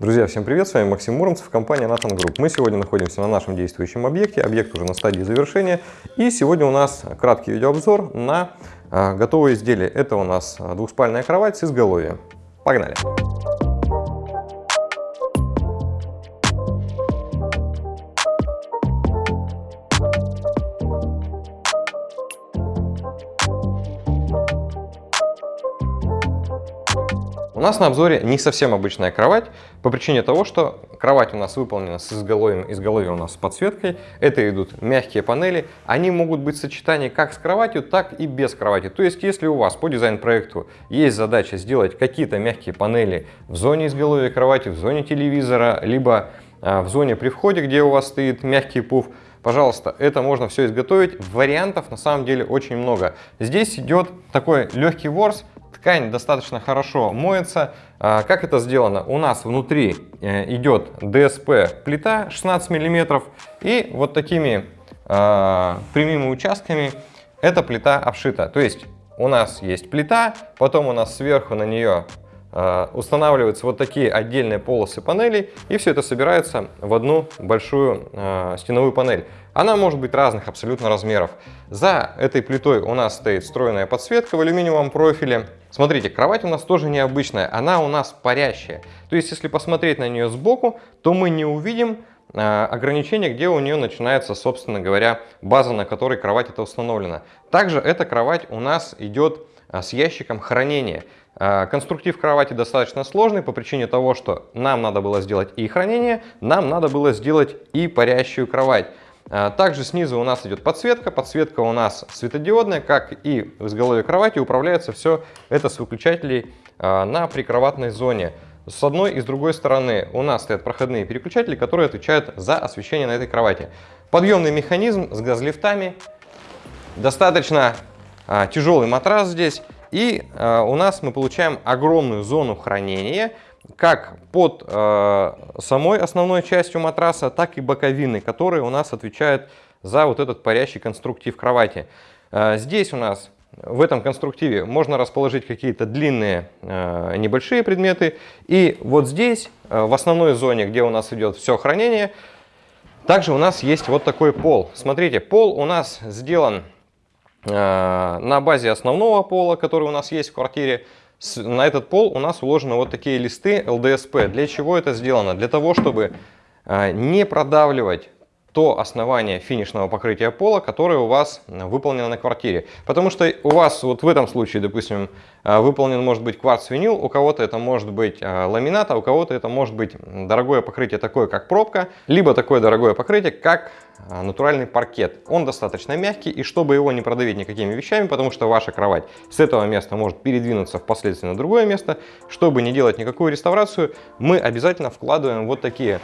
Друзья, всем привет! С вами Максим Муромцев, компания Nathan Group. Мы сегодня находимся на нашем действующем объекте. Объект уже на стадии завершения. И сегодня у нас краткий видеообзор на а, готовое изделие. Это у нас двухспальная кровать с изголовьем. Погнали! У нас на обзоре не совсем обычная кровать, по причине того, что кровать у нас выполнена с изголовьем, изголовье у нас с подсветкой, это идут мягкие панели, они могут быть в сочетании как с кроватью, так и без кровати. То есть, если у вас по дизайн-проекту есть задача сделать какие-то мягкие панели в зоне изголовья кровати, в зоне телевизора, либо а, в зоне при входе, где у вас стоит мягкий пуф, пожалуйста, это можно все изготовить. Вариантов на самом деле очень много. Здесь идет такой легкий ворс, Ткань достаточно хорошо моется. А, как это сделано? У нас внутри э, идет ДСП плита 16 мм и вот такими а, прямыми участками эта плита обшита. То есть у нас есть плита, потом у нас сверху на нее а, устанавливаются вот такие отдельные полосы панелей, и все это собирается в одну большую стеновую панель. Она может быть разных абсолютно размеров. За этой плитой у нас стоит встроенная подсветка в алюминиевом профиле. Смотрите, кровать у нас тоже необычная, она у нас парящая. То есть, если посмотреть на нее сбоку, то мы не увидим э, ограничения, где у нее начинается, собственно говоря, база, на которой кровать это установлена. Также эта кровать у нас идет э, с ящиком хранения. Э, конструктив кровати достаточно сложный по причине того, что нам надо было сделать и хранение, нам надо было сделать и парящую кровать. А, также снизу у нас идет подсветка. Подсветка у нас светодиодная, как и в изголовье кровати. Управляется все это с выключателей а, на прикроватной зоне. С одной и с другой стороны у нас стоят проходные переключатели, которые отвечают за освещение на этой кровати. Подъемный механизм с газлифтами. Достаточно а, тяжелый матрас здесь. И у нас мы получаем огромную зону хранения как под э, самой основной частью матраса, так и боковины, которые у нас отвечают за вот этот парящий конструктив кровати. Э, здесь у нас в этом конструктиве можно расположить какие-то длинные э, небольшие предметы. И вот здесь, э, в основной зоне, где у нас идет все хранение, также у нас есть вот такой пол. Смотрите, пол у нас сделан э, на базе основного пола, который у нас есть в квартире на этот пол у нас уложены вот такие листы ЛДСП. Для чего это сделано? Для того, чтобы а, не продавливать то основание финишного покрытия пола, которое у вас выполнено на квартире. Потому что у вас вот в этом случае, допустим, а, выполнен может быть кварц-винил, у кого-то это может быть а, ламинат, а у кого-то это может быть дорогое покрытие такое, как пробка, либо такое дорогое покрытие, как а, натуральный паркет. Он достаточно мягкий, и чтобы его не продавить никакими вещами, потому что ваша кровать с этого места может передвинуться впоследствии на другое место, чтобы не делать никакую реставрацию, мы обязательно вкладываем вот такие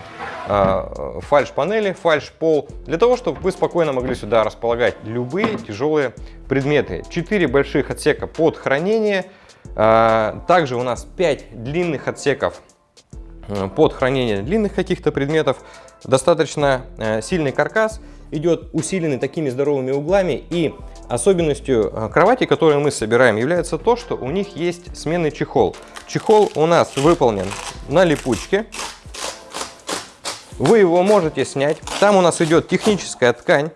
фальш-панели, фальш-пол, для того, чтобы вы спокойно могли сюда располагать любые тяжелые предметы. Четыре больших отсека под хранение, э, также у нас 5 длинных отсеков Э, под хранение длинных каких-то предметов. Достаточно э, сильный каркас, идет усиленный такими здоровыми углами и особенностью э, кровати, которую мы собираем, является то, что у них есть сменный чехол. Чехол у нас выполнен на липучке. Вы его можете снять. Там у нас идет техническая ткань.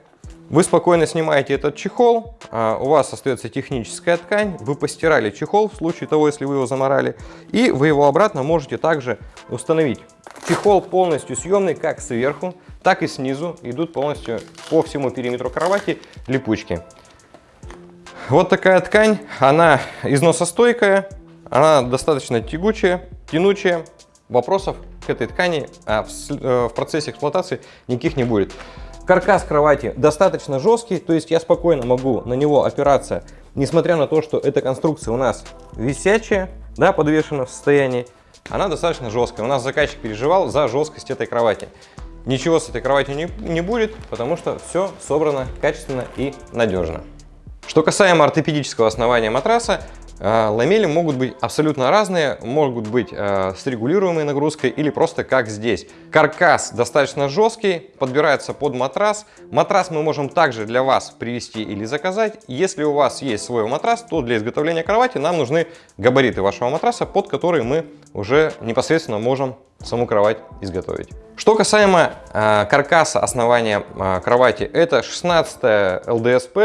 Вы спокойно снимаете этот чехол, а, у вас остается техническая ткань, вы постирали чехол в случае того, если вы его заморали, и вы его обратно можете также установить. Чехол полностью съемный как сверху, так и снизу, идут полностью по всему периметру кровати липучки. Вот такая ткань, она износостойкая, она достаточно тягучая, тянучая, вопросов к этой ткани а в, э, в процессе эксплуатации никаких не будет. Каркас кровати достаточно жесткий, то есть я спокойно могу на него опираться, несмотря на то, что эта конструкция у нас висячая, да, подвешена в состоянии, она достаточно жесткая. У нас заказчик переживал за жесткость этой кровати. Ничего с этой кроватью не, не будет, потому что все собрано качественно и надежно. Что касаемо ортопедического основания матраса, ламели могут быть абсолютно разные, могут быть э, с регулируемой нагрузкой или просто как здесь. Каркас достаточно жесткий, подбирается под матрас. Матрас мы можем также для вас привезти или заказать. Если у вас есть свой матрас, то для изготовления кровати нам нужны габариты вашего матраса, под которые мы уже непосредственно можем саму кровать изготовить. Что касаемо э, каркаса основания э, кровати, это 16 ЛДСП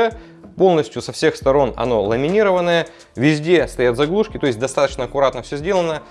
полностью со всех сторон оно ламинированное, везде стоят заглушки, то есть достаточно аккуратно все сделано.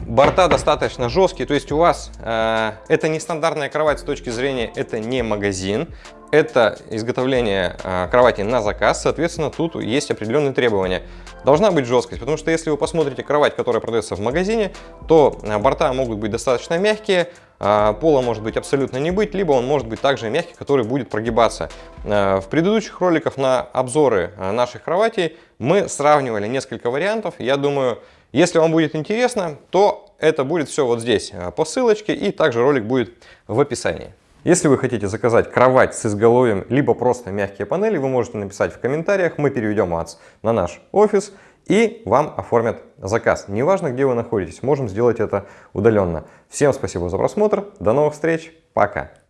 Борта достаточно жесткие, то есть у вас э, это не стандартная кровать с точки зрения, это не магазин, это изготовление э, кровати на заказ, соответственно, тут есть определенные требования. Должна быть жесткость, потому что если вы посмотрите кровать, которая продается в магазине, то э, борта могут быть достаточно мягкие, э, пола может быть абсолютно не быть, либо он может быть также мягкий, который будет прогибаться. В предыдущих роликах на обзоры наших кроватей мы сравнивали несколько вариантов. Я думаю, если вам будет интересно, то это будет все вот здесь по ссылочке и также ролик будет в описании. Если вы хотите заказать кровать с изголовьем, либо просто мягкие панели, вы можете написать в комментариях, мы переведем вас на наш офис и вам оформят заказ. Неважно, где вы находитесь, можем сделать это удаленно. Всем спасибо за просмотр, до новых встреч, пока!